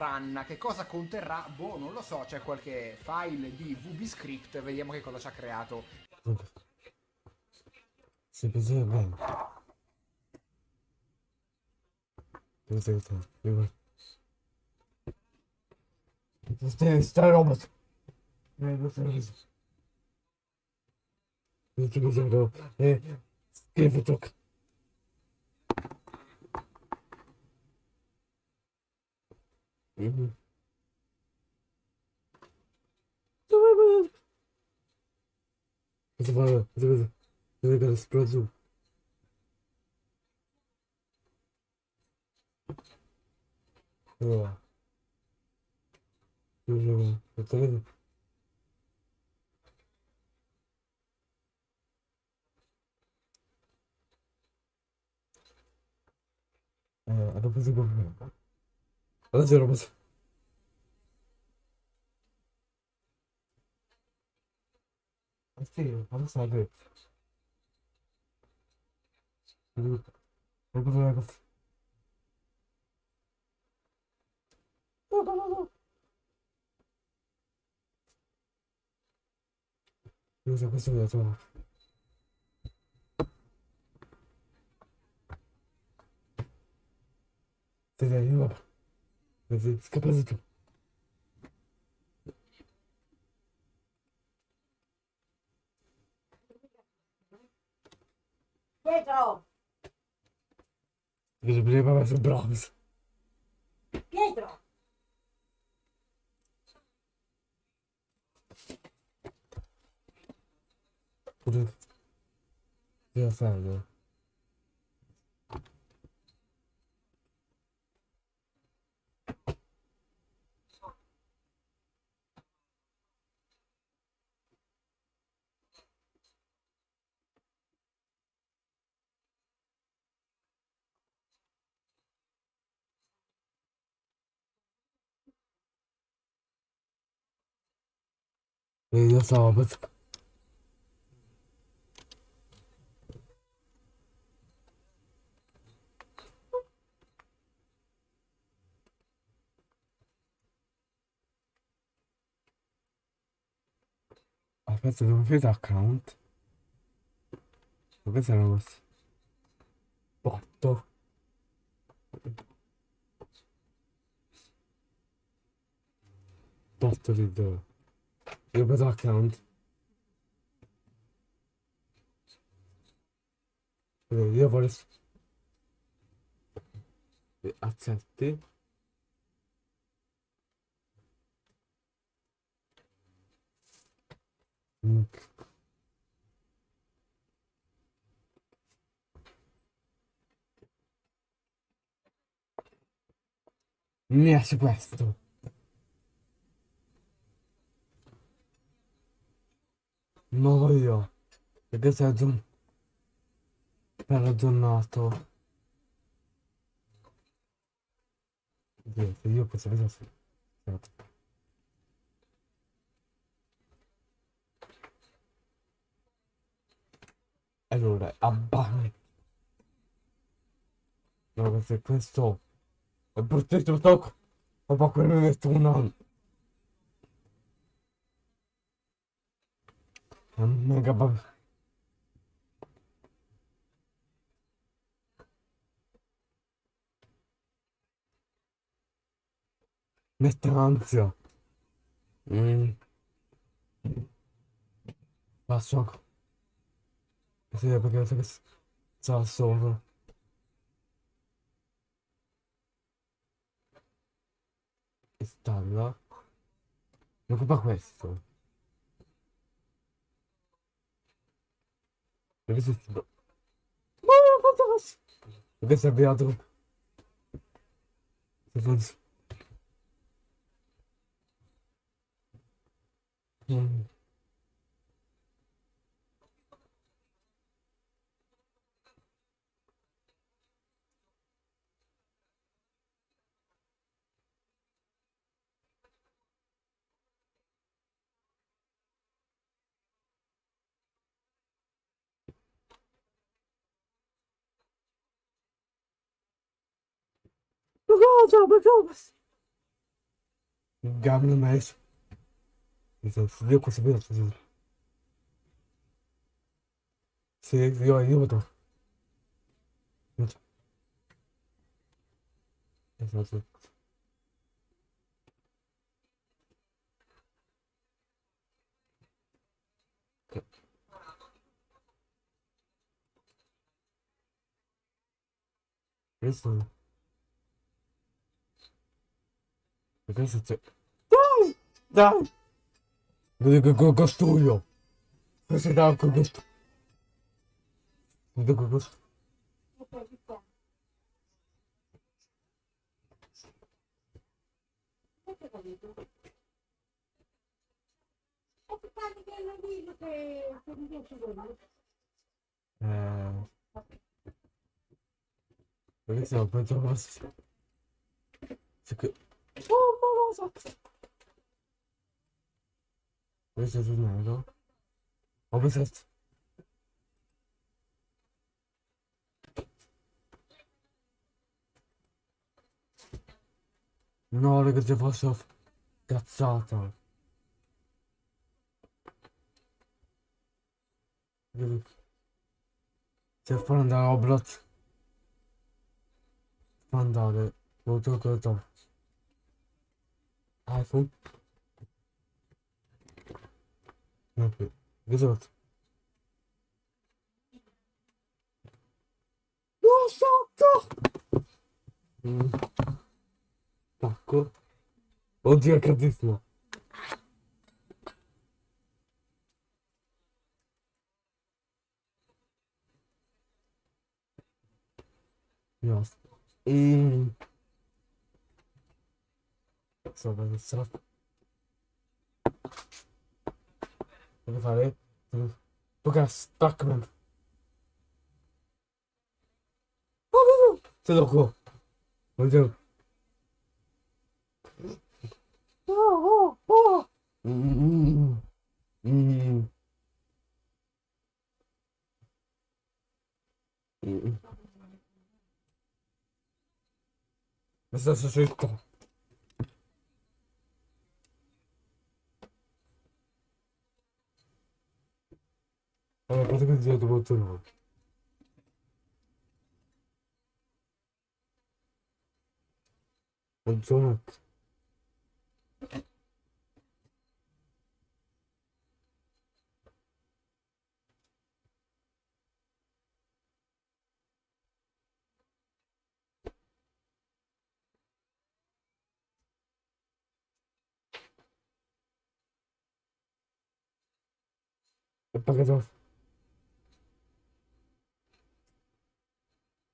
run. Che cosa conterrà? Boh, non lo so. C'è qualche file di VBScript. Vediamo che cosa ci ha creato. Si pensa bene. Pensa che sta. Stai, stai robot. Eh, così, eh, scrivi tocca. Угу. Давай, давай. Давай, давай, давай, давай, спрошу. О. Уже готовы? Э, а, а то позабавляем. Hadi canım. Hadi. Hadi sakin. Hadi. Hadi bakalım. 요새 무슨 여자 드디어 이거 봐 Discapacita. Pietro! Gdyż będziemy mieć brąz. Pietro! Kurde. Video sağımız. Arkadaşlar bu bir account. Arkadaşlar olmaz. Battı. Battı dedi. Vedo account. Allora, Io voglio... Accetti. Mm. Mi esce questo. Perché sei aggiorn... per aggiornato. Oddio, se io vedere se... Aspetta. Allora, abbano. No, perché questo è bruttissimo tocco. Ma poi quello mi metto un anno. Mega bug. Mette ansia. Mm. Passo. Sì, perché so che sta sopra. Installa. Mi occupa questo. Wir ist es. Mama, was das? Wir wissen ja, drin. Was ist das? Hm. god, oh my god. Gabo no você viu conseguiu. Você viu aí, Rodolfo? Exato. Isso. Оказывается... Да! Да какой «Ну гастую! Слушай, да, какой «Ну гастую! Да «Э, какой гастую! Александр, пойдем вас. E non. Oh, ma lo so! Questo è nero? Ho pensato... No, raga, se fosse cazzata. Se fa andare a Oblat. Fa andare. Molto corto. Ah, é iPhone. Okay. Exato. Nossa, tá. Hum. Tá, Tacou. Onde é que eu disse. Nossa. e صدق الصراط تقف عليه. بقى ستاك منه تدركوه من جنب بس هسه شو Она подходила до мотора. Антонок. показался.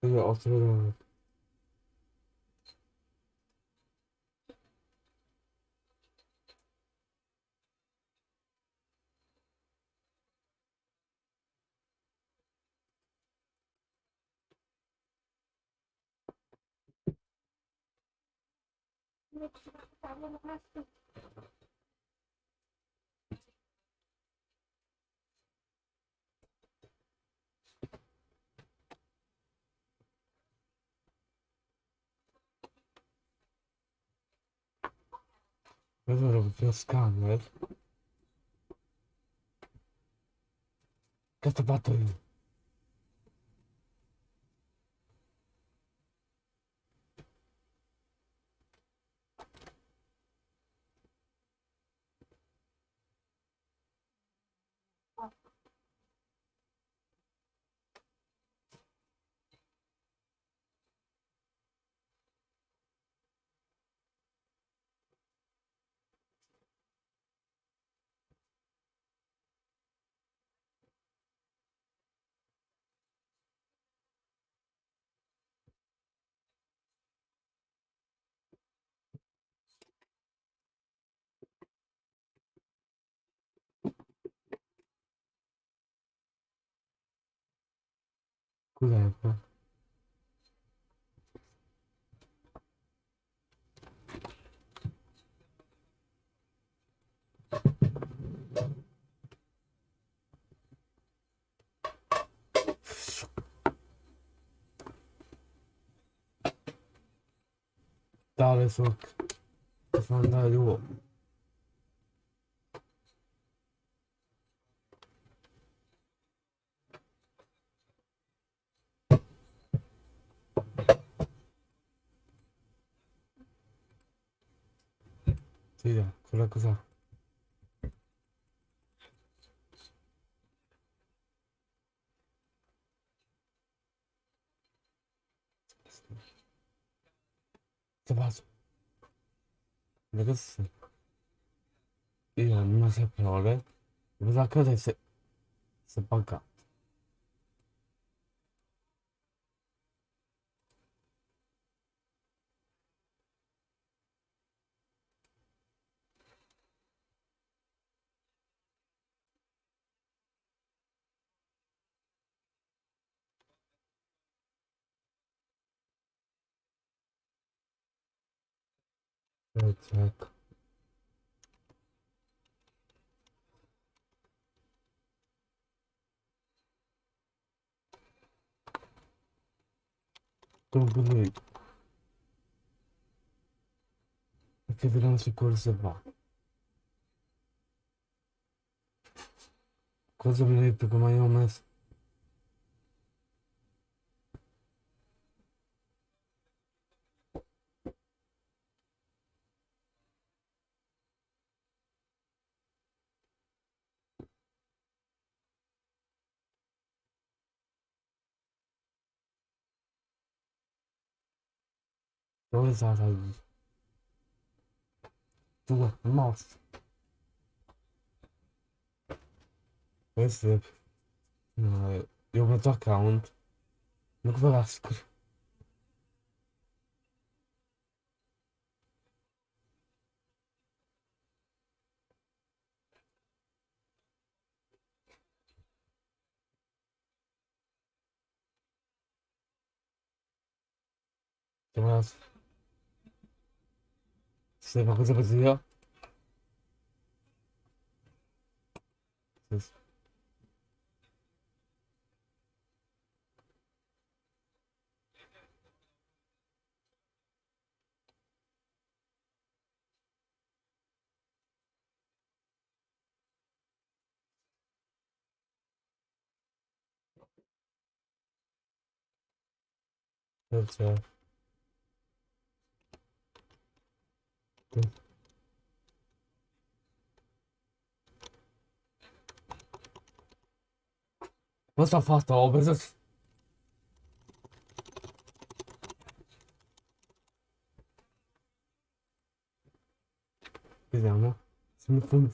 Şöyle oturalım. Thank you. This is just gone, right? Get the battery. Trovato. Questo era proprio scanner. Che sto fatto 쓰이야 졸라 크사 잡아줘. 내가 쓰 이거 엄마 세포 어래 무사 크다 세 세빠까? вот так. Então, beleza. Aqui viramos de coisa vá. É coisa bonita como é, mas duas aí. Duas, nossa. Percebo. É. Não, é? eu, vou tocar onde? No Vasco. Tem mais. sehr, sehr, sehr. Das That's right. Was da fast drauf ist es? Güzel ama. Sınıfın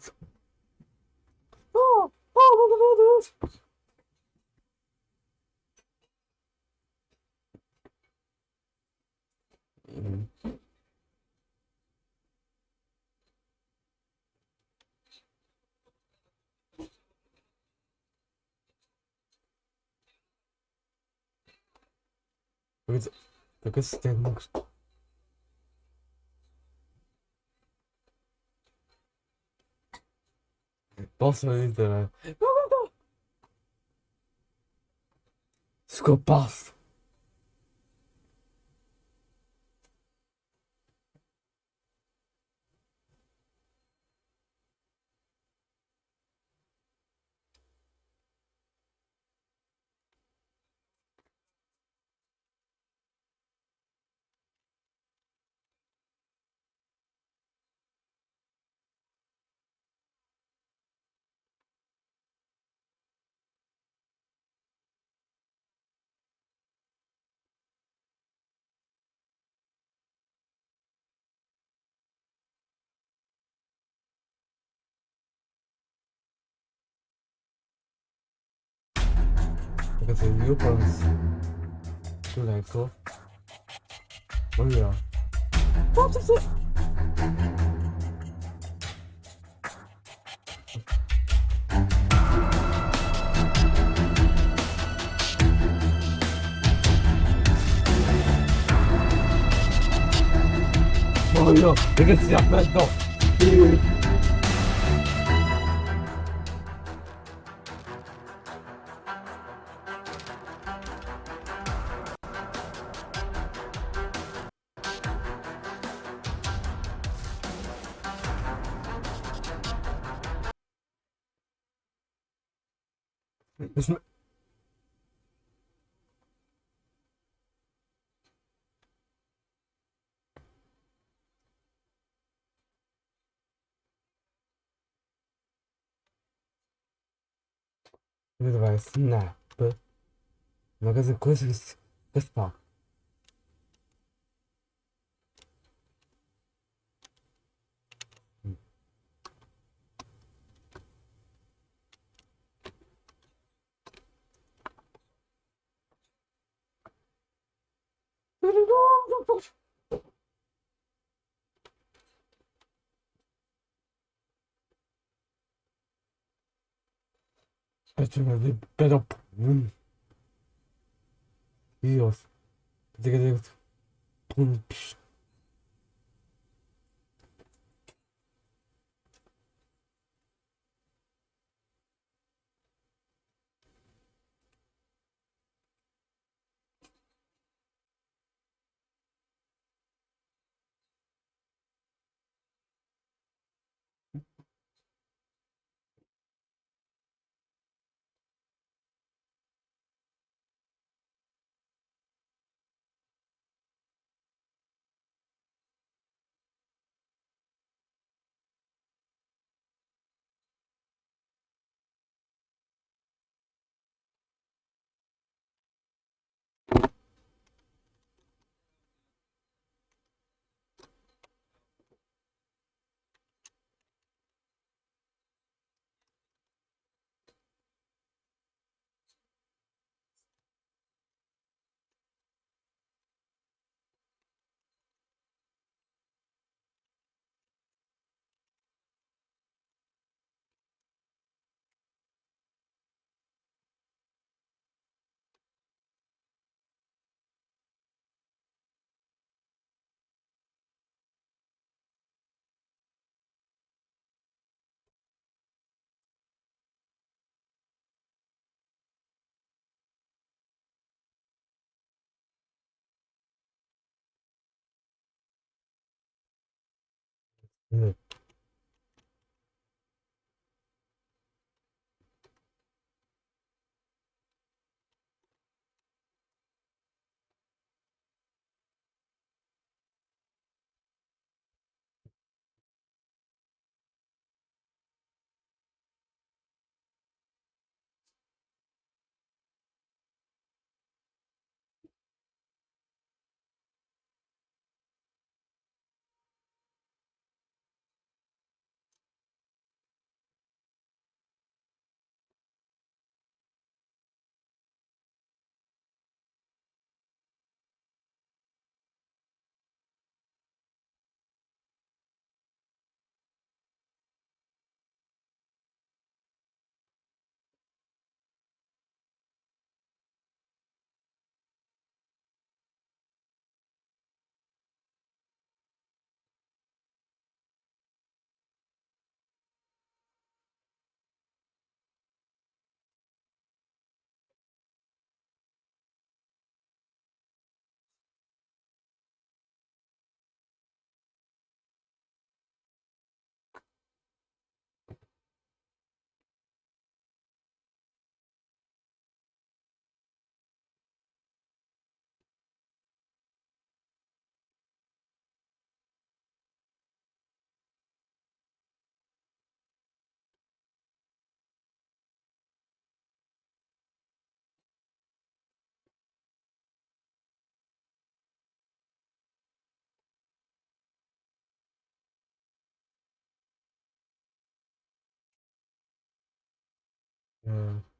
esse técnico. Posso fazer isso. Né? Não, não, não! Desculpa, passo. 죽을 뻔했어 그리고 나니까 원래야 없었어 뭐야 되겠지 안 맞다 Muito bem, snap. Uma coisa, coisa, coisa, Better bed up. Иос. Тэгээд яг түн биш mm,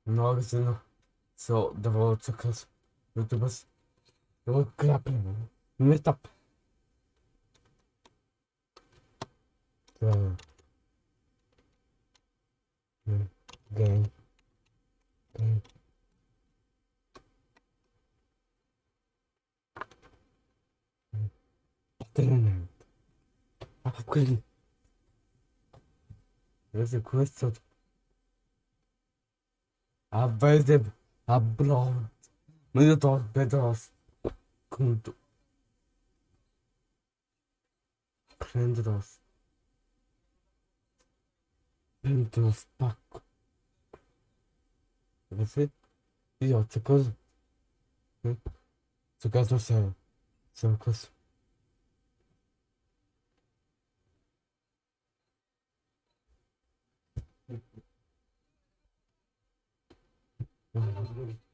magazyn co dawało przekaz YouTube były klapy mytap game game game Patronat. A, kurde. Jest kwestia question? available abroad. Minotaur Bedros Kundu. Pendros. Pendros Paco. Você? E ó, você coisa? Você gosta do céu? Você é coisa? Mm-hmm.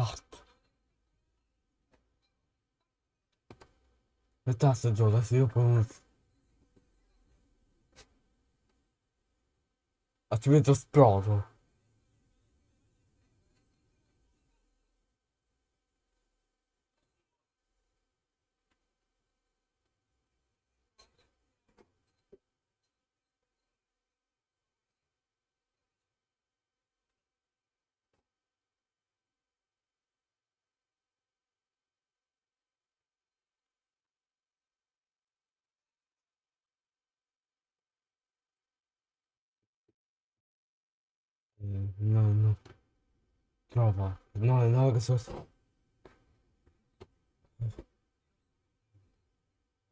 Basta. Le tasse giù, adesso io poi... Altrimenti esplodo. Mm, No, no. Trova. No, no, che so...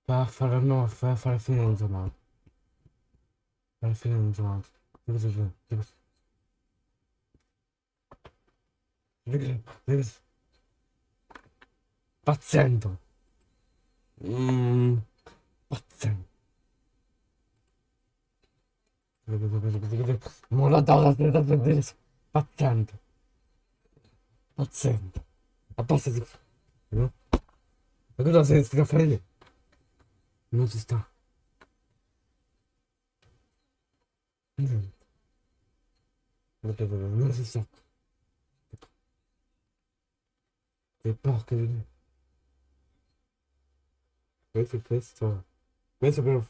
Fa fare, no, fa fare fine in giornata. Fare fine in giornata. Che cosa c'è? Che cosa- che cosa- che pazienta. A posto di... No? Ma cosa sei scaffarelli? Non si sta. Non si sta. Che porca di me. Questo è questo. Questo però...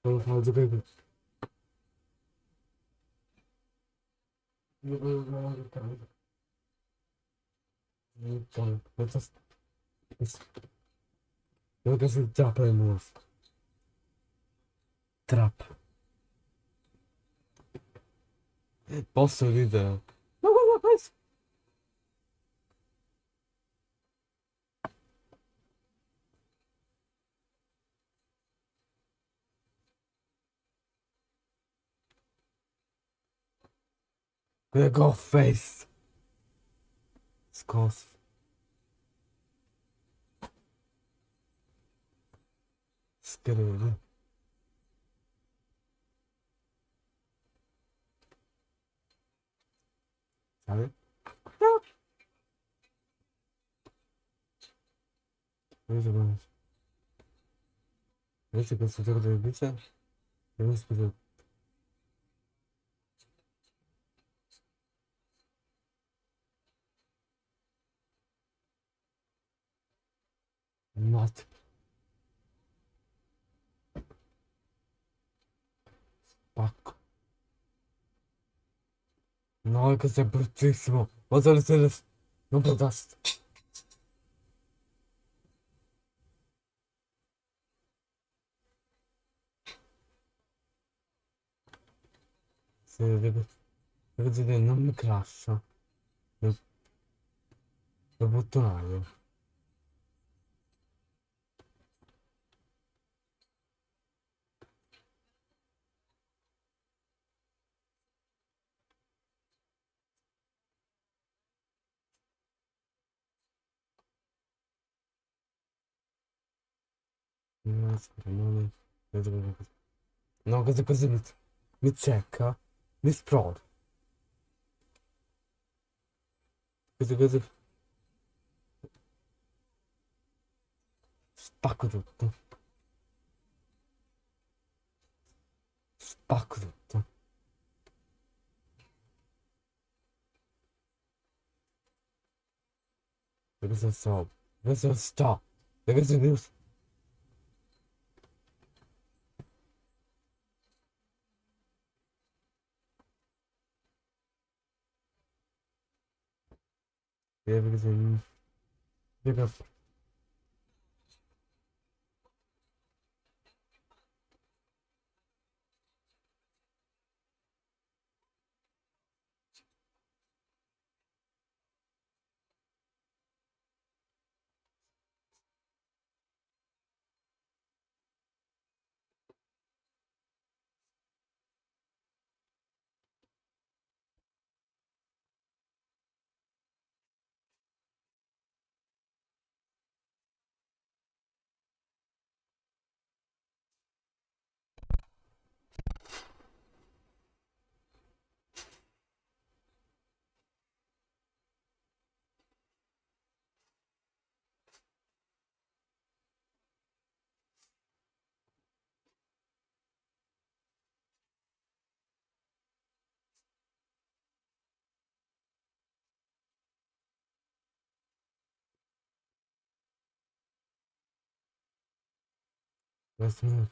Non lo fa il. Look at this what is the double move? Trap. Posso ridere. Big old face. It's Skittered. Got it? Where's the bonus? Where's the best of the? Where's the Not. Spacco. No, questo è bruttissimo. Vado alle tele... Non protesto. Dire, non mi crasha. Lo... Lo No, som går ut med säkra, med språd. Spakrutto. Spakrutto. Det går så så. Det går så stå. Det går så nyss. Devres aí. Liga Gracias.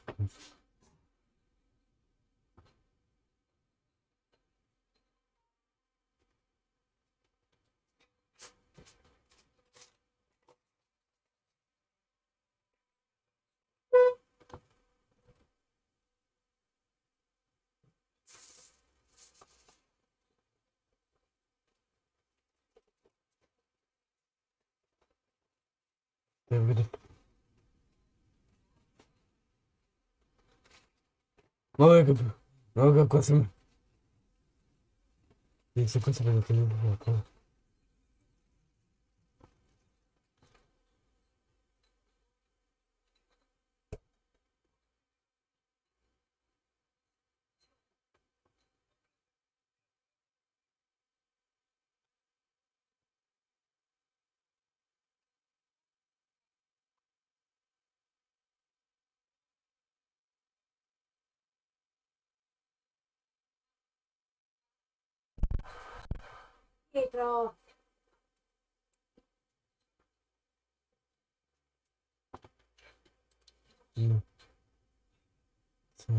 Ouais, comme. Ouais. C'est quoi ça Pedro. No. Co?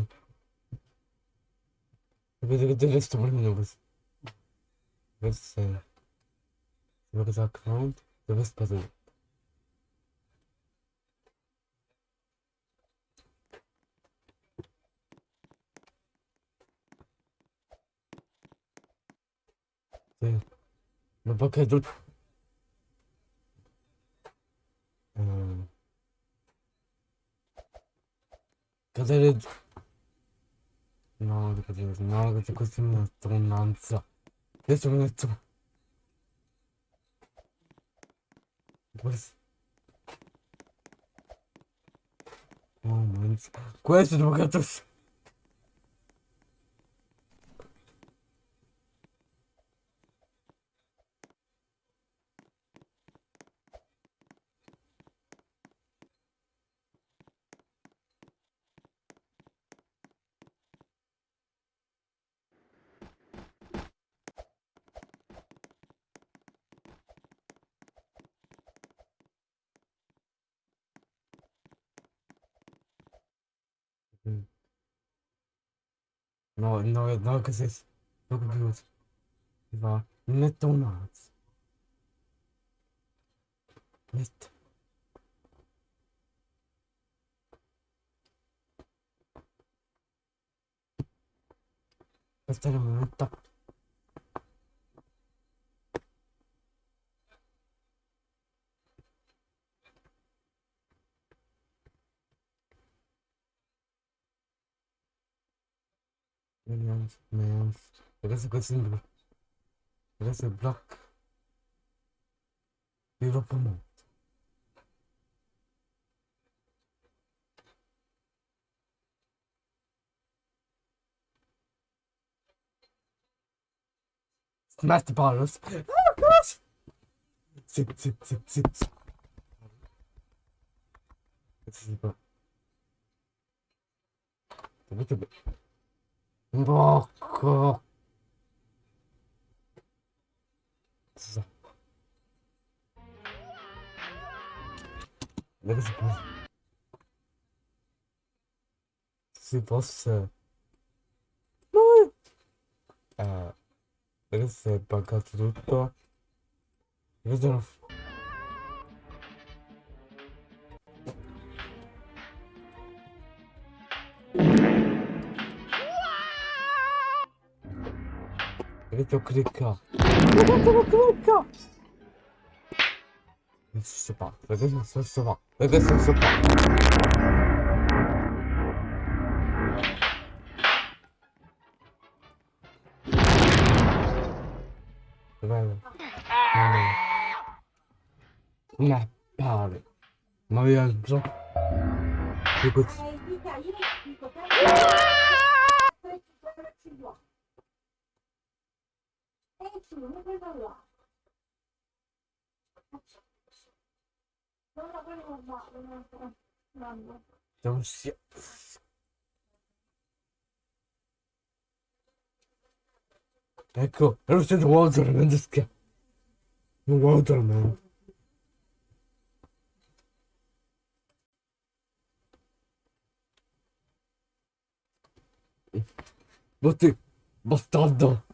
Ma perché tu... Cadere. No, cadere. No, che questa è una stronzanza. Adesso mi metto... Questo... Oh. Questo devo cazzo... welke zit? nog buurt? Die waar? McDonald's. Met. Wat er? Nederlands, Nederlands. Er is, er is een, er is een man. Smash the bottles. Oh gosh! Zip, zip, zip, zip, zip. Blocco. Perché si può... Si fosse... No! Eh... Perché si è buggato tutto? Vedo... Greco Greca. Greco Greca. Ne suçu var. Neden suçu var? Neden suçu var? Ne pari. Mariage blanc. Écoute. 사람한테 와우더라 만들 게. 와우더라 만. 뭐 지? 뭐 스타 다.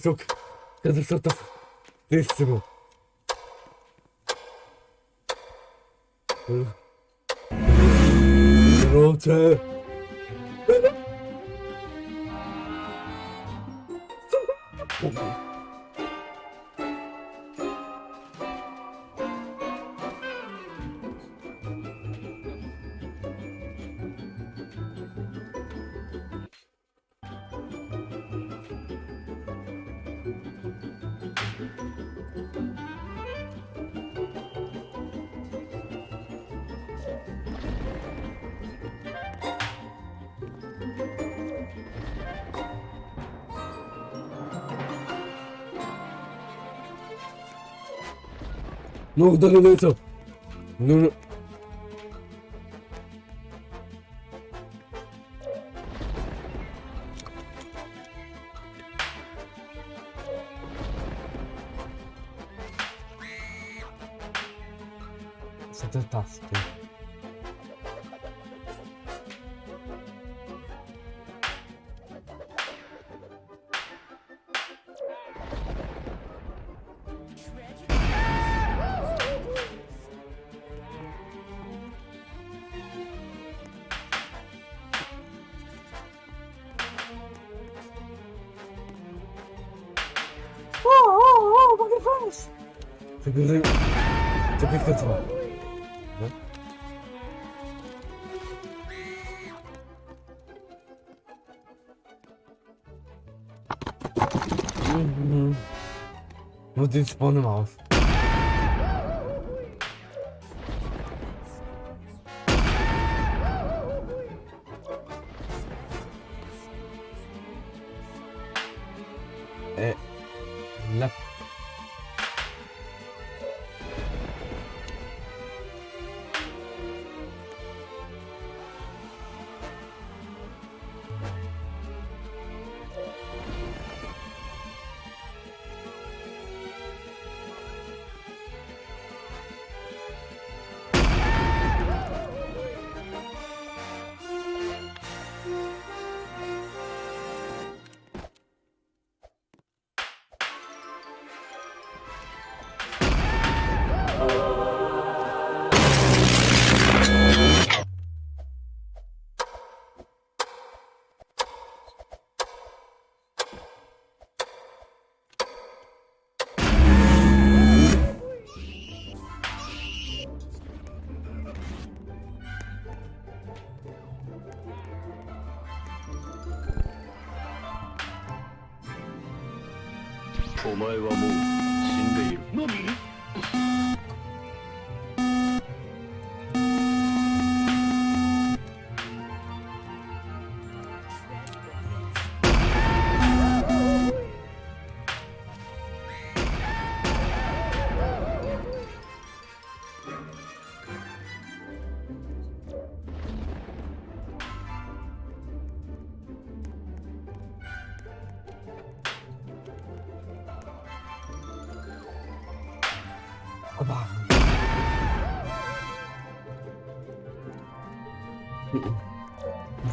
계속 계속 썼다 쓰고. 그렇지. Ну, вдали на это. Ну, Wo sitzt Bonne Maus? お前はもう死んでいる。何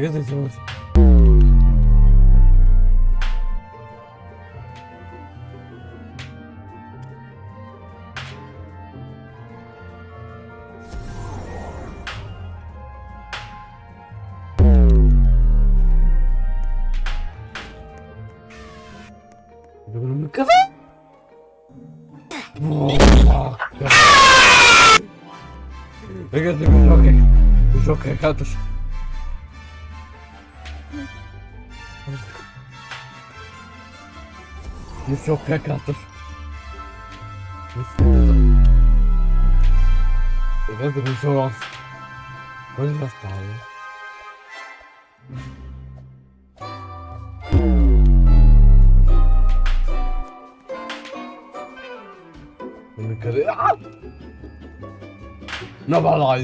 привет сделать.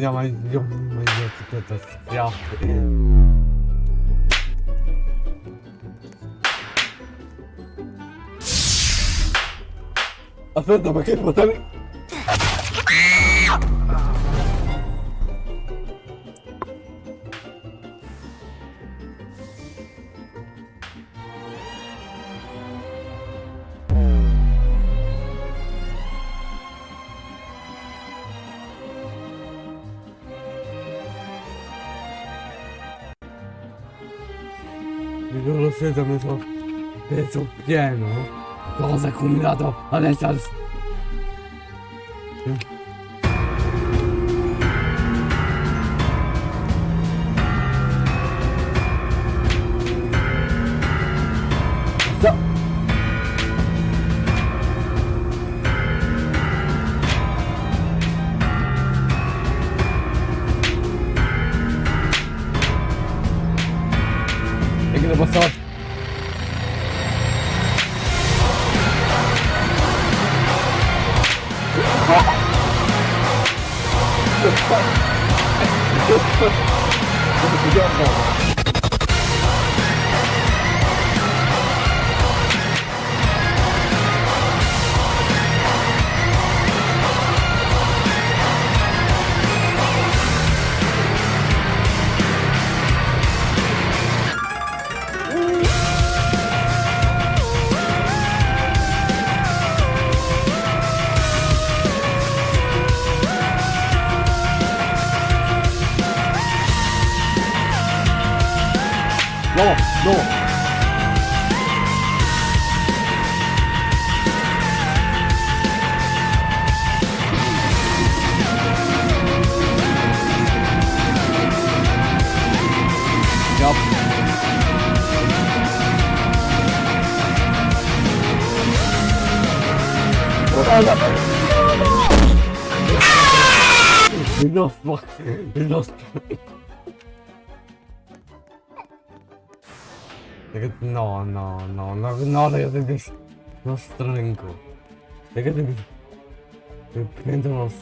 ainda mais Eu uma etiqueta social. Acerta, para que botar? Peso pieno. Cosa ha combinato adesso? Look at no no no no no look at this no strangle. Look at this Repentance.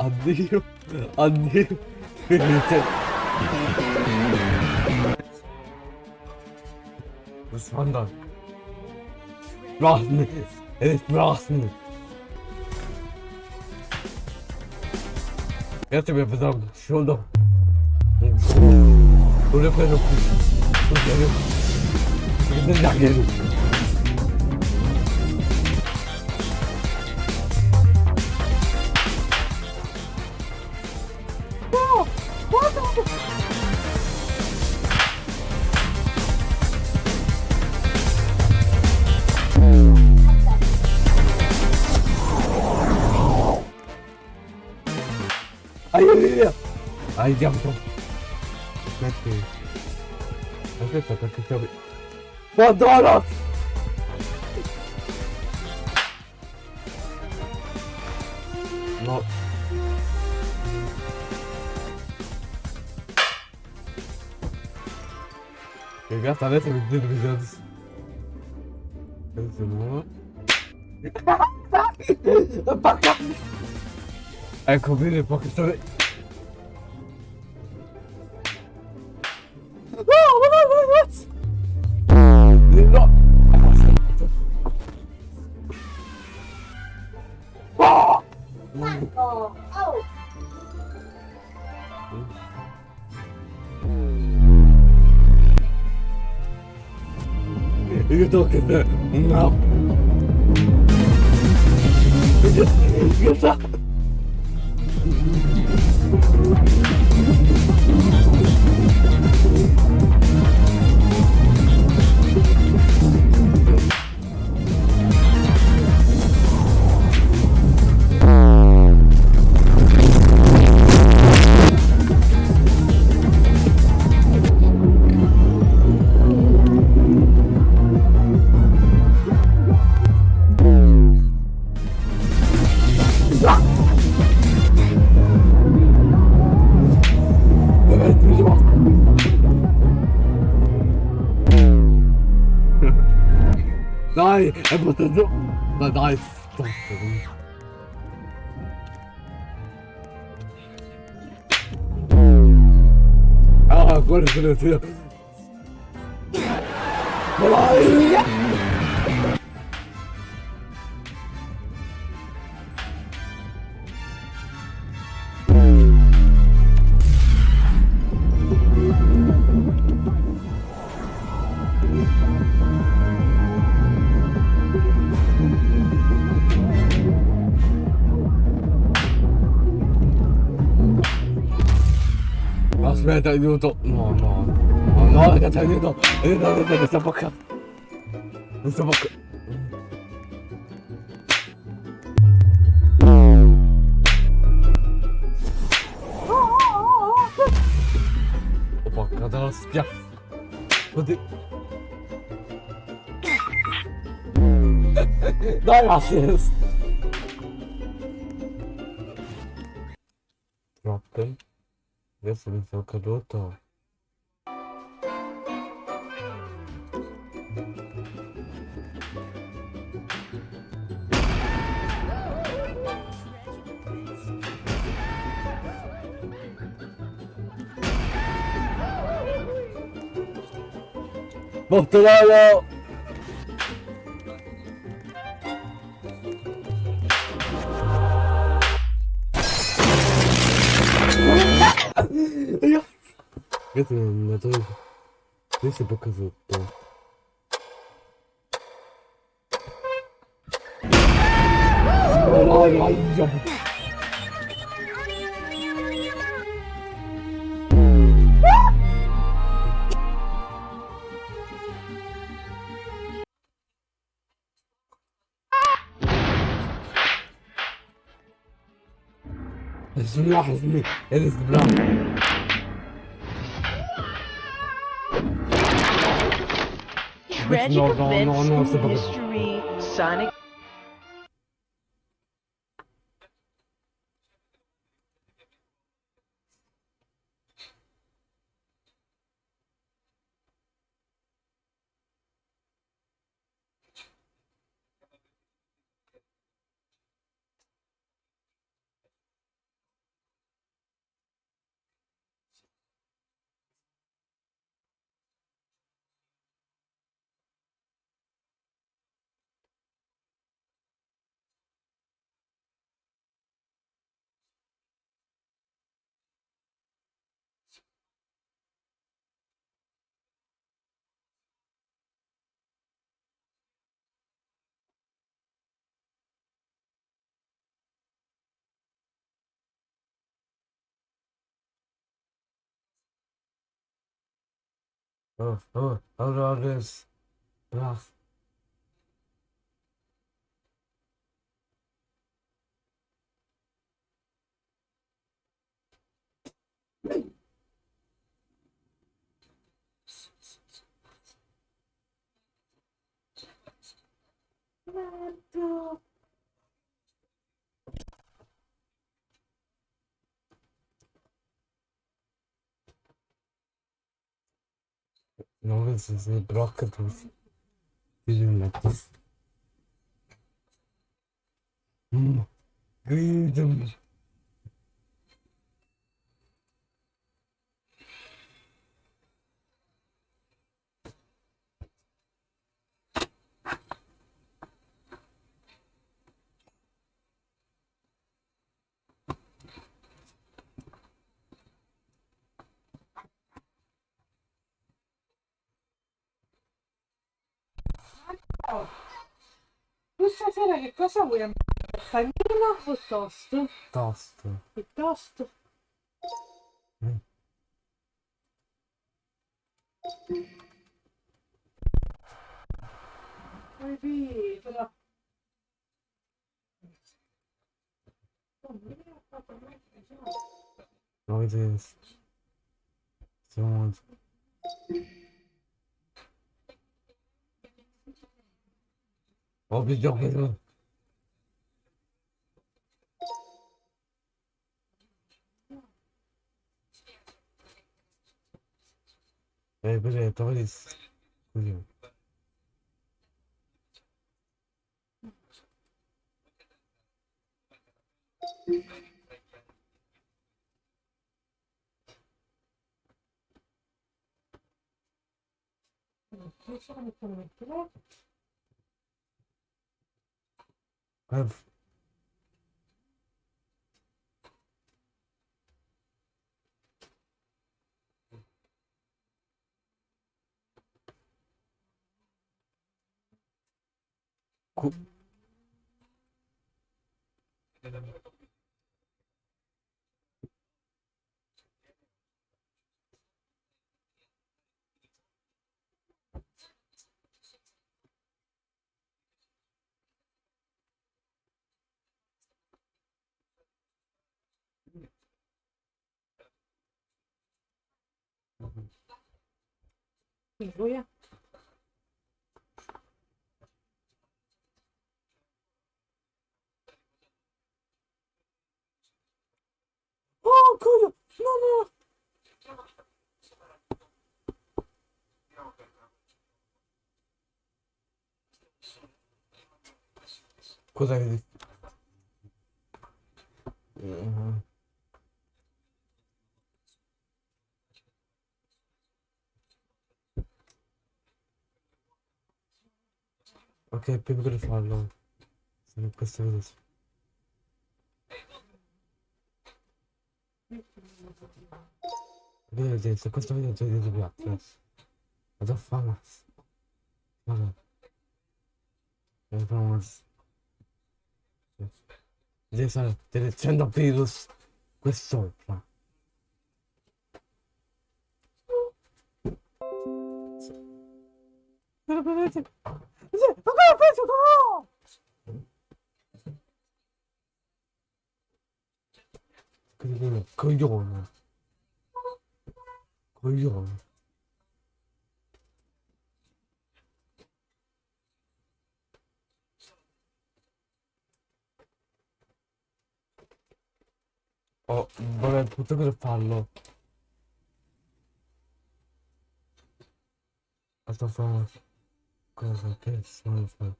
Addio addio Was wandert? Rasen! Es ist Rasen! Jetzt sind wir versammelt. Schulter. 놀래켜놓고 또 내려 있는 낙에는 아유, 아이, 양통. kill me. Bandanas! Not. Regarde, arrête avec deux Wizards. A moi. Ah, combien j'ai pas que No. É, Aconteceu? Vai dar estampa. Tá ah, agora eu Vai! かったり、あま、都打。不打了。Это на надо... Если показывать, то... Ой, ой, بسم الله حزمي هذا tragic events in history, Sonic Oh, oh, hold on this. Ugh. Come on, go. Ne olur sizi bırakırız. Gülmekteyiz. Gülüm. Hmm. Stasera che cosa vuoi andare? Panino o toast? Tosto. Il toast? Mm. Capito. Non vedete. Siamo... En plusieurs raisons. Eh ben, have cool. 이거야? 어, 그거, 너무. 고생했어. 음. Ok, prima che farlo. Se questo vedo. Vedete, se questo video già di piatto. Vado a fare. Vabbè. Devo fare una... Deve stare direzionando virus. Questo fa. Però vedete? Sì, penso no! Coglione, coglione. Oh, vabbè, tutto per farlo. Altra casa, pensança,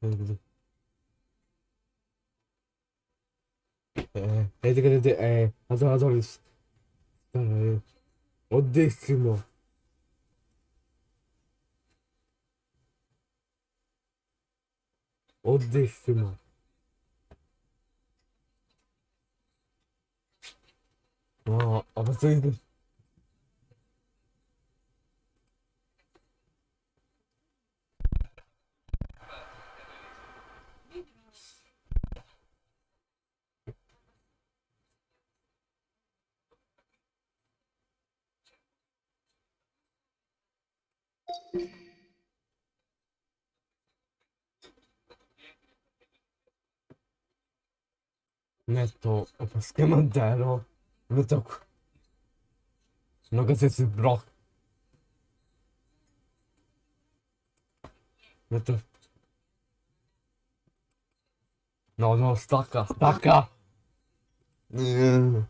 tudo. É, é de grande, é, adoro, adoro isso. Caralho, odíssimo. Odíssimo. Aa, ama sevdim. Ho fatto di... Metto lo schermo intero. Metto qui. Non che si blocca. Metto. No, no, stacca, stacca. Eh.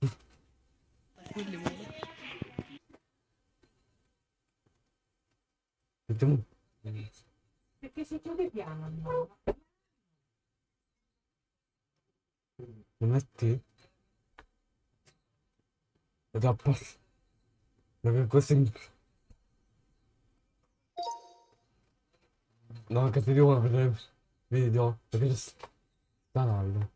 Mettiamo. Perché si chiude piano. no? Metti? Ed appass. Perché questo è... No, che ti devo vedere video. Perché c'è sta live.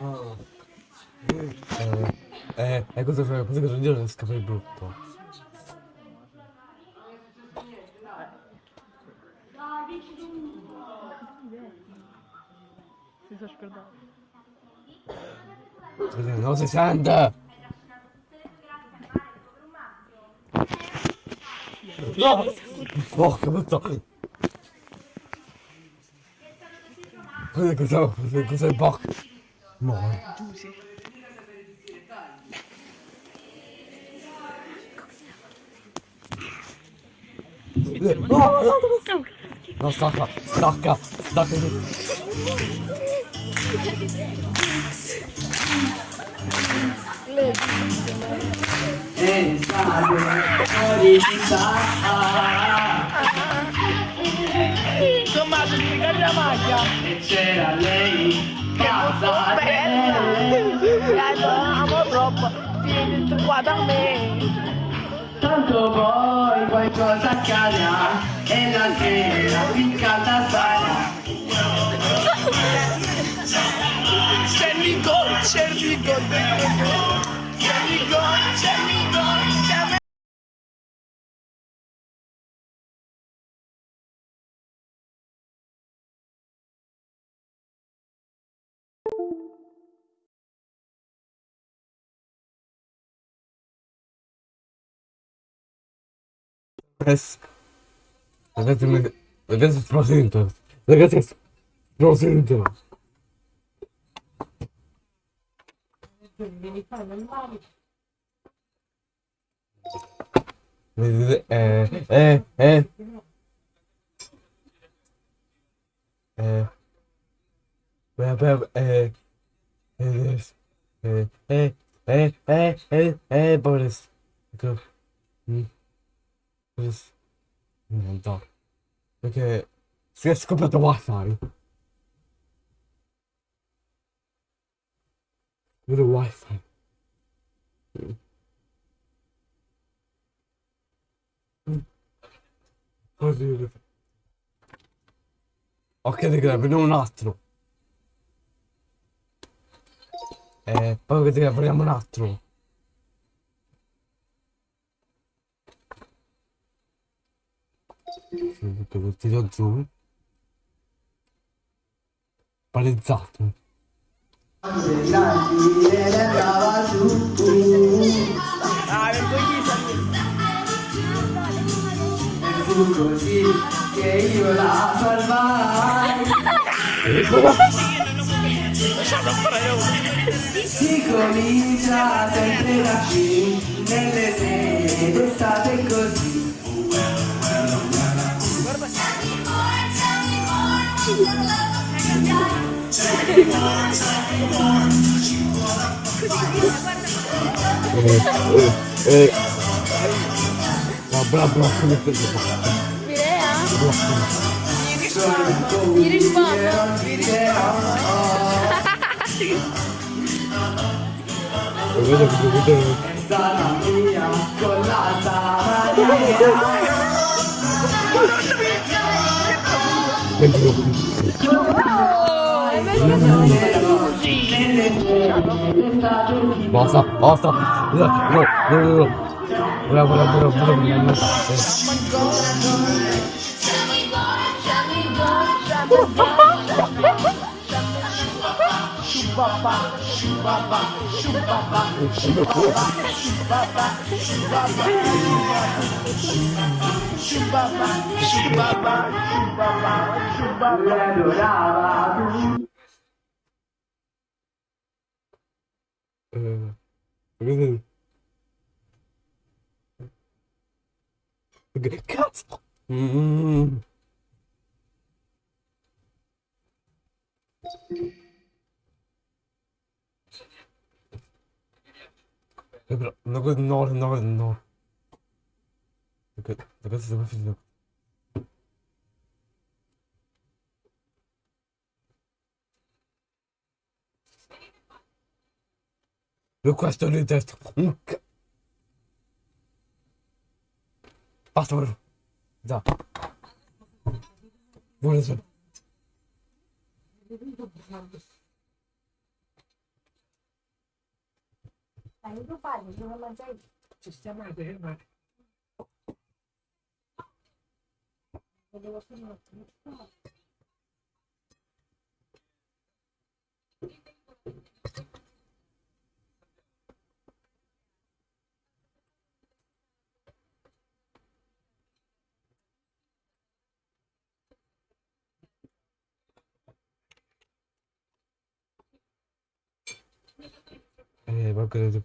Ah. Eh, eh, cosa fai? Cosa cosa dire scappa il brutto? Si sono scordato. 60! No! Porca puttana! Cos'è questo? Cos'è il porco? No. No, no, no, stacca, stacca, Tommaso, ti ricordi la maglia? c'era lei pazza La amo troppo, vieni tu qua da me. tanto poi qualcosa accadrà e la sera piccata sarà C'è il gol, c'è il gol, acontece. Às vezes, às vezes se apresenta. Às vezes se é é é. é é, é, é. É. É, é, é, é, é, é, é, é, é, é, é, é, eh. Non so. Perché si è scoperto wifi. Vedo wifi. Oddio. Ok, raga, vediamo un altro. Eh, poi vediamo un altro. Sì, Tutto lo tiro giù. Parizzato. Ah, fu così che io la salvai. Si comincia sempre da qui, nelle sere d'estate così. Eh, eh, eh. Bra bra bra. Mirea? Mi Mi rispondo. Vedo che vedo. Stata mia 왔어 왔어. 으으으으 뭐야 뭐야 뭐야 뭐야 뭐야 뭐야 shubaba, shubaba, shubaba, shubaba, shubaba, shubaba, shubaba, shubaba, shubaba. Really? Cut! Mm-hmm. Nagu, no, no, no. Nagu, nagu seda ma siin nagu. Request le test. Basta vuol. Da. Vuole solo. Saiu do baile, de romanteiro. Sistema de remate. Ele gosta de Hey, bakın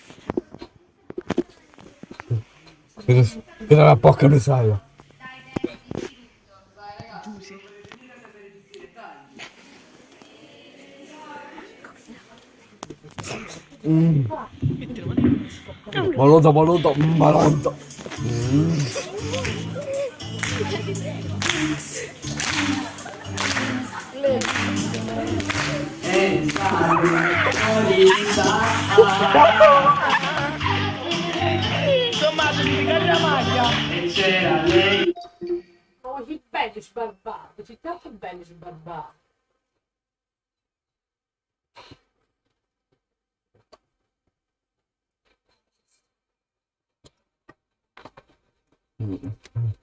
e... Vedo la porca miseria. Mm. Malonta, malonta, malonta. Mm la maglia. E c'era lei. Oh, che bello sbarbato, c'è tanto bello sbarbato. Mm-hmm.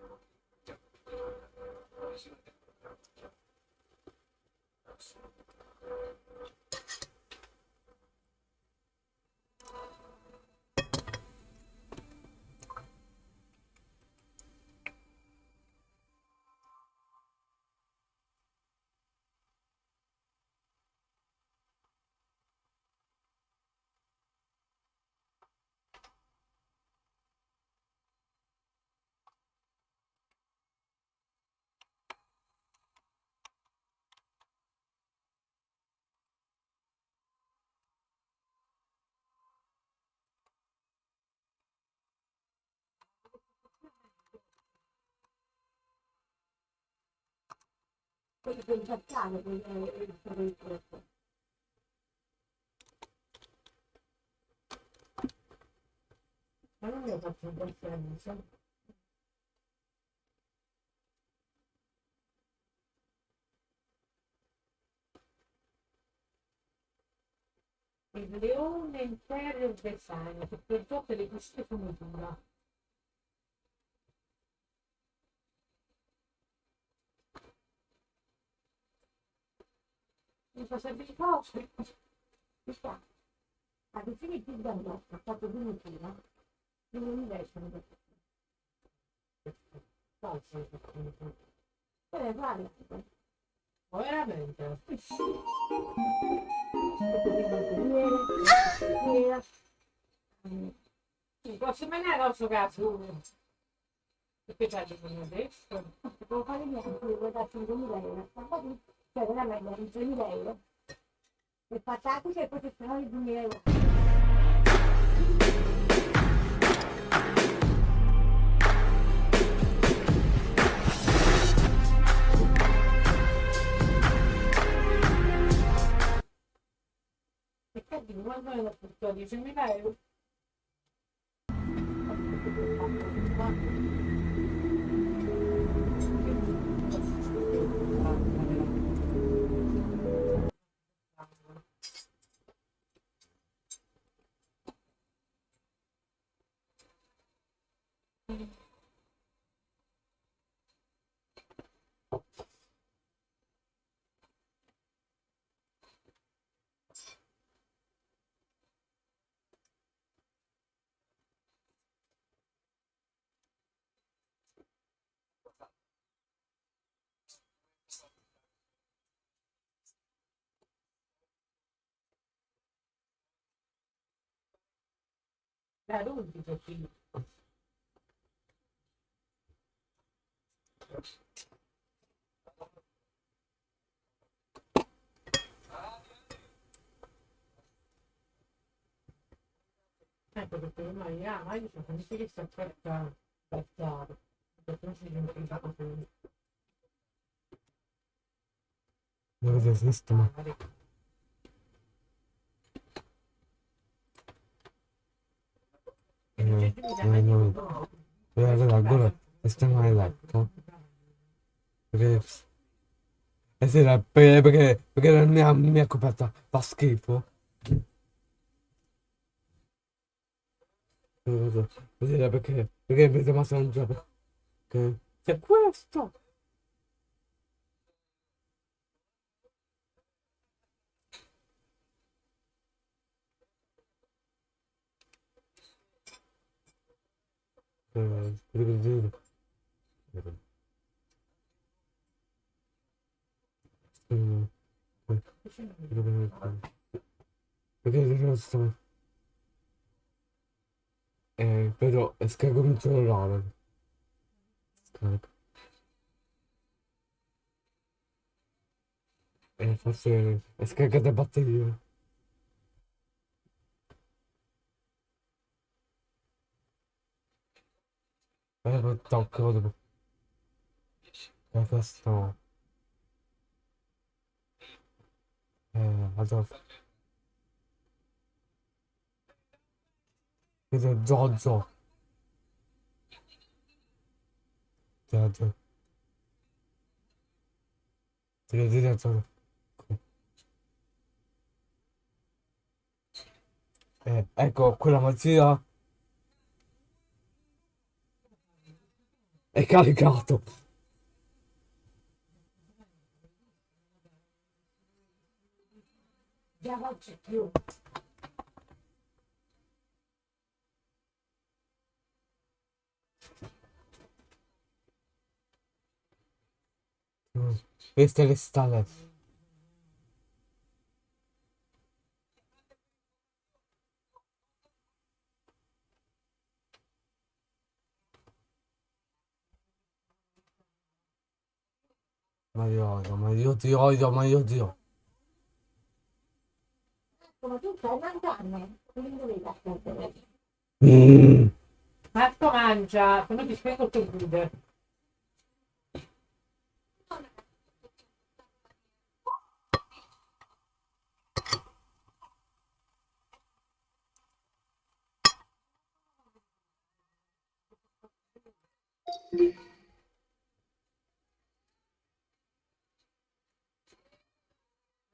Thank you. Facciare quelli eh, per il corpo. Ma non ho fatto un po' senso. Il leone interior design, che per tutte le queste finitura. Mi fa sempre di cose. Ci sta. A definitiva da me, ha fatto finitura. Non mi vestono. Falso. Eh, guarda. Veramente. Il prossimo anno non so cazzo. Perché c'è di adesso? Devo fare niente, devo darti 5.000 euro. Cioè, programa de Solidário. Espetáculos de proteção e dinheiro. Uma banda por todo o Geminário. Barulho de pouquinho. Eh, perché prima io, ma io sono convinto che sta aspetta, aspetta, perché non si diventa un capo per me. Dove esiste? Magari. Eh, allora, ancora, stiamo a letto. Perché... Eh sì, perché, perché, perché la mia, mia coperta fa schifo. Eh, Sì, perché, perché mi sembra sempre che c'è questo. Sto... Eh, però scarico il cellulare. Scarico. Eh, forse è scaricata batteria. Eh, questo... Eh, adesso... Questo Giorgio. Giorgio. Ti devo dire Giorgio. Eh, ecco, quella magia è caricato. Già non c'è più. Queste le stelle. Ma io odio, ma Dio, ti odio, ma io ti odio. Ecco, ma tu stai mangiando, quindi dovevi ascoltare. Mm. Marco mangia, come ti spiego il tuo video.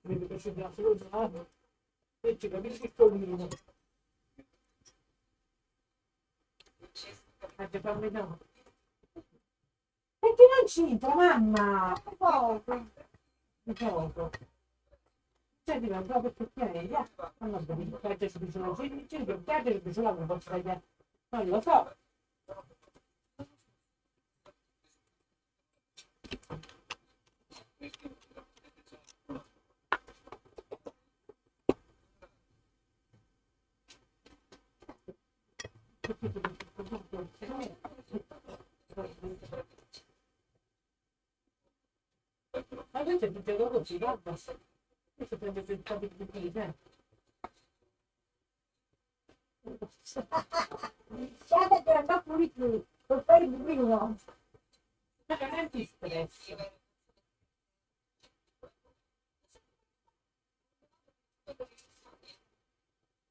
piccoli non vengono. L'hanno babbo di trillato. Eh, perché non c'entra, mamma? Che poco. Che poco. Cioè, dico, proprio perché. Non va bene, il piaggio si sono felici, il piaggio si sono non posso vedere. Non lo so. Ma questo è tutto così, guarda. Questo prende il po' di più, Guarda che andò pulito, per fare il primo. Ma non è di stress.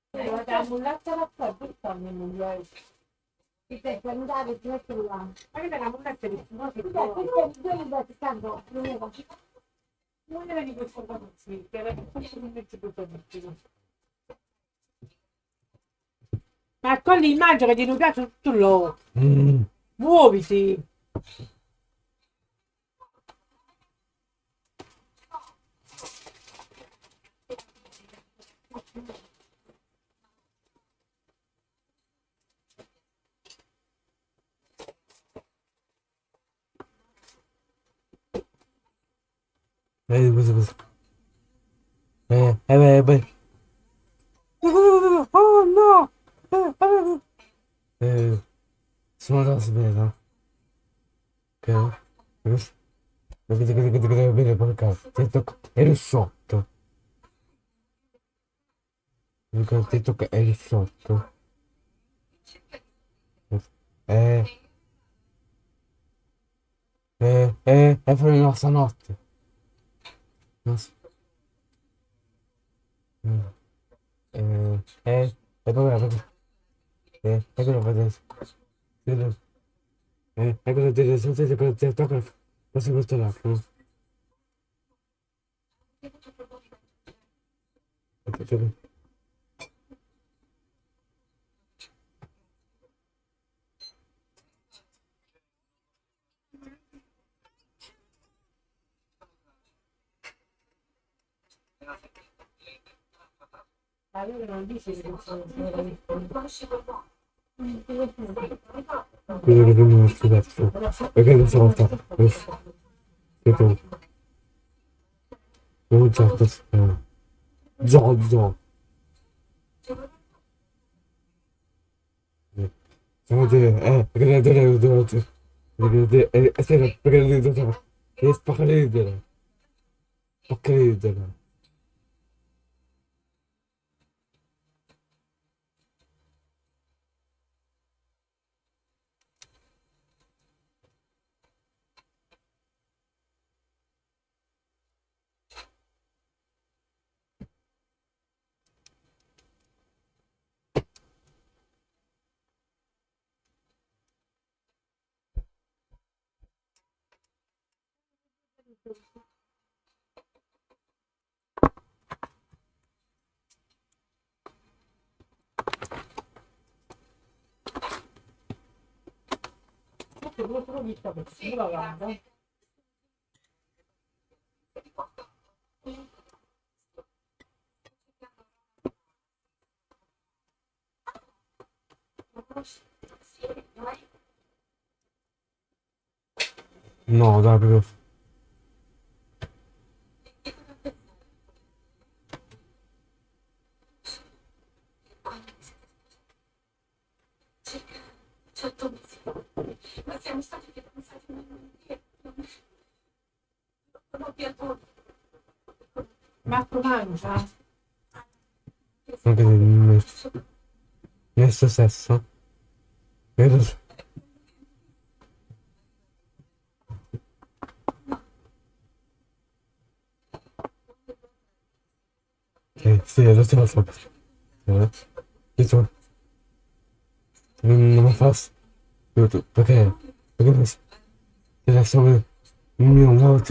Guarda, la mulletta la per farmi il migliore. Ti devi andare, ti metti là. Ma che la mulletta di che Scusa, quindi è due libretti, tanto, non è Ma con l'immagine che ti piace tutto loro. Mm. Muoviti! Vedi questo questo. Eh, eh, beh, beh. Oh no! Eh, eh, eh. Sono da svela. Ok. Vedete che deve bene per caso. Eri sotto. Dico, Ti tocca eri sotto. Eh. Eh, eh, è per la nostra notte. Dos. Uno. Eh, eh, Eh, ecco lo vedo. Vedo. Eh, ecco la direzione se per te tocca. Posso questo là. Ecco, Я не думаю, что да, что. Как я написал так. Это. Ну, так, так. Дзо, дзо. Есть покрыдера. Покрыдера. No, that was. sessão. Meu Deus. ok sim, eu sei você. Isso. Não, me faço. Eu tô, porque, porque você já sabe meu lado,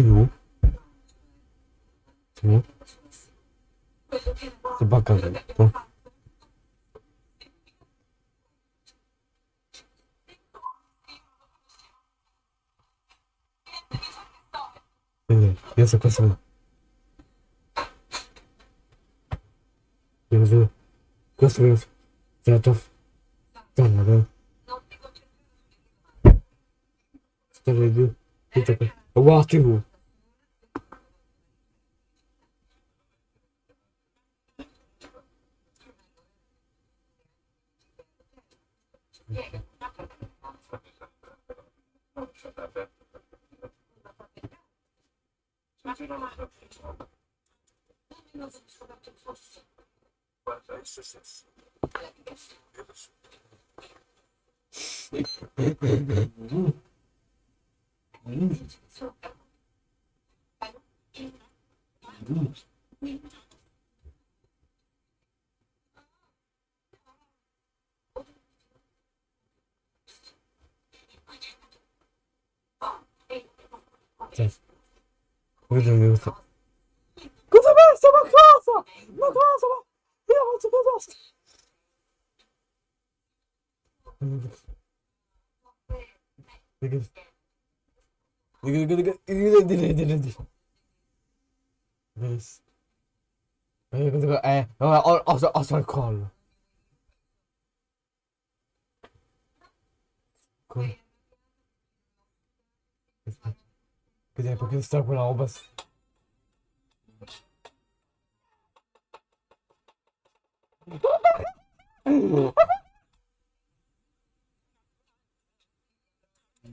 Sim. Isso é bacana, Então. Yazı kısmı. Yazı kısmı zaten sanırım. Старый, это как... Вах ты его! 거기서 여기서 그사람 써봐 써봐 써봐 이거 어떻게 써봐 Dikit. Dikit, dikit, dikit. Dikit, dikit, dikit, dikit. Oh, call. Cool. Ha ha ha!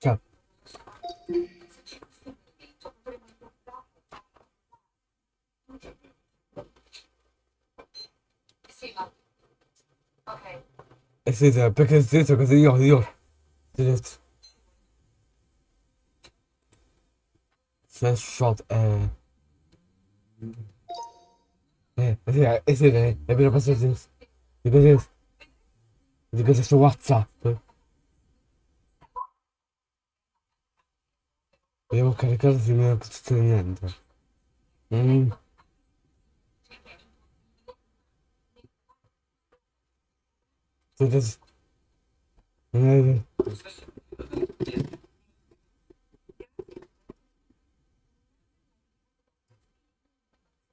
Ciao. Este es el que es eso que se dios, dios. Just shot eh. Eh, ese era, ese era, era para hacer Dios. Dios. Dios. Dios. Dios. Dios. Dios. Devo caricare se non succede niente. Mm.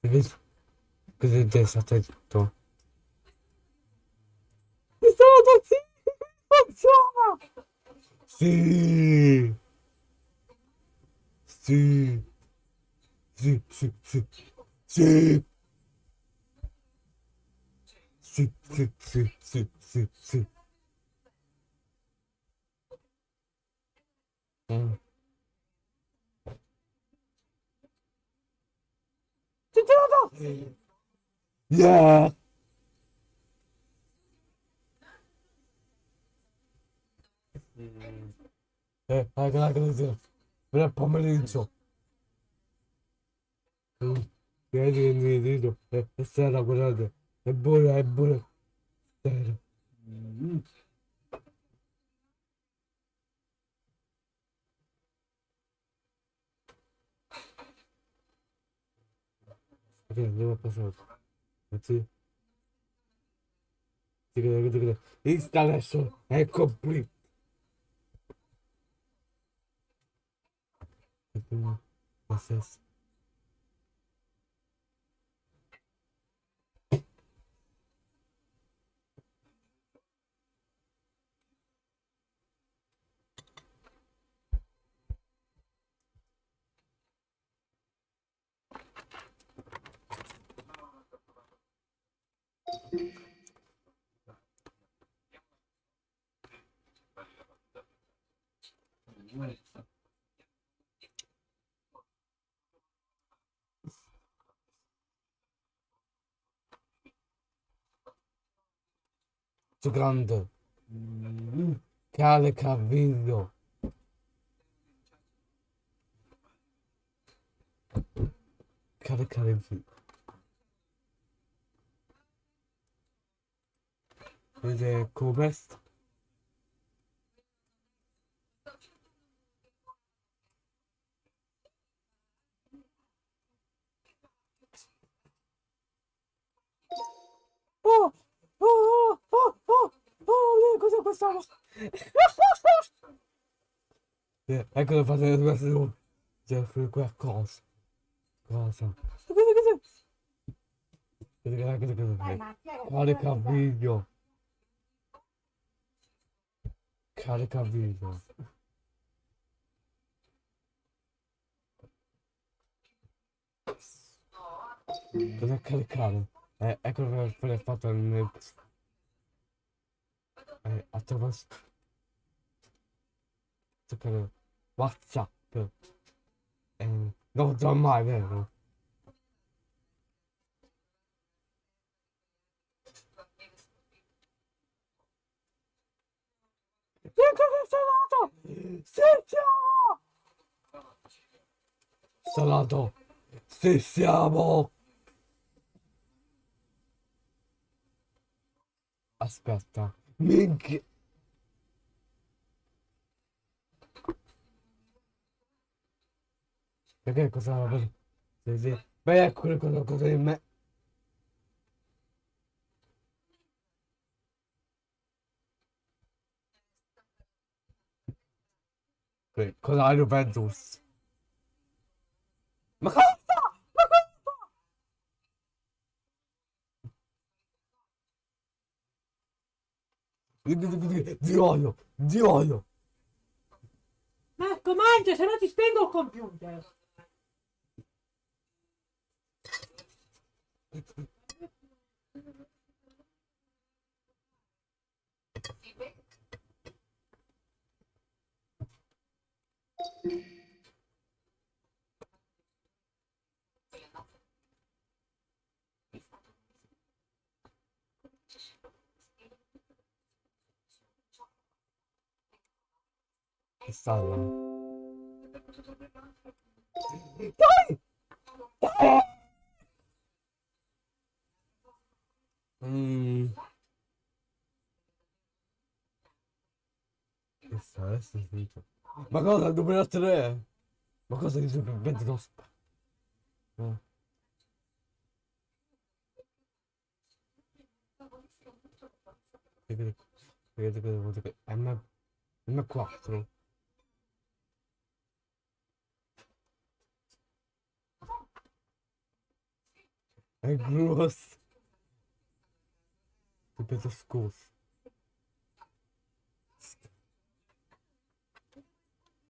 Vedi? Così è stato tutto. Mi sono sì! Funziona! Sì! Zip. Zip zip zip. Zip. Zip zip zip zip zip zip. Hmm. Titir adam. Ya. Evet, arkadaşlar. Il pomeriggio. Che mi dico, eh, è sera, guardate. È buona, è buona. Sera. Ok, andiamo a passare. Sì. Installation è complete. E Eu tenho acesso. Giocando. Cale Cavillo. Cale Cavillo. Vede come. Oh! Oh! Oh! Oh! Oh! Oh! Cos'è questa? Eh, Eccolo fate questo. Deve fare qualcosa. Cosa? Cosa? Cosa? Cosa? Cosa? Cosa? Cosa? Cosa video. Carica video. Cosa caricare? Eh, ecco per il fatto nel... Eh, attraverso... Toccare Whatsapp. Eh, non già mai, vero? Che salato! Sì, siamo! Salato! Sì, siamo! Aspetta, minchia. Perché cosa... Sì, sì. Beh, ecco cosa, cosa di me. Sì, Cosa hai Juventus? Ma cosa sta? Ma cosa sta? Zioio, zioio. Marco, mangia, se no ti spengo il computer. Che stalla? Dai! Dai! Mm. Che sta adesso finito. Ma cosa? 2003? Ma cosa supervivente non sp- Eh. Vedete, vedete dire? M, M4 gross. grosso, bit of.